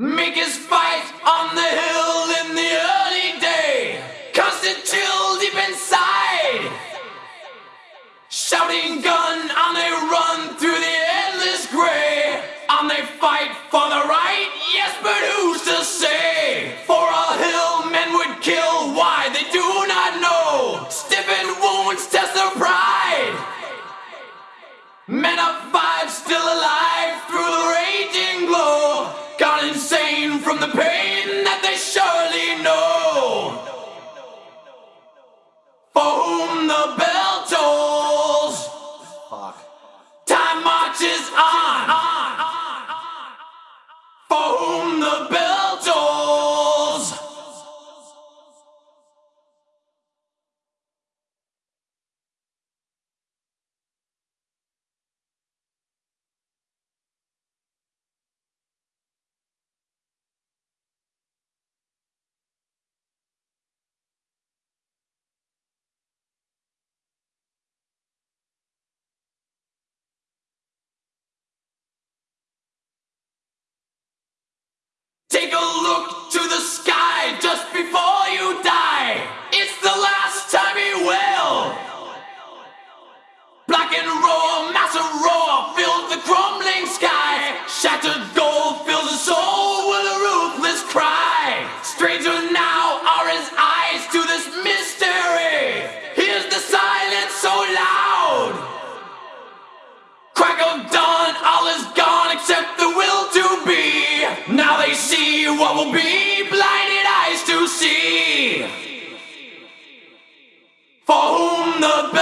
Make us fight on the hill in the early day. Constant chill deep inside. Shouting gun on they run through the endless gray. On they fight for the right, yes, but who's to Take a look the best.